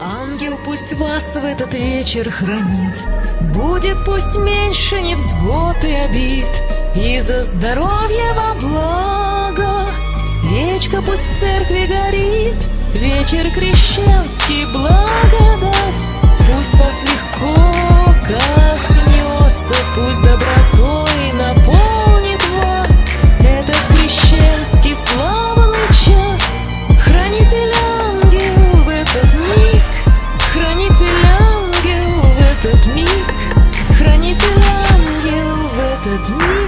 Ангел пусть вас в этот вечер хранит, Будет пусть меньше невзгод и обид, И за здоровье во благо Свечка пусть в церкви горит, Вечер крещенский благодать, Пусть вас легко коснется, Пусть добротой that dream.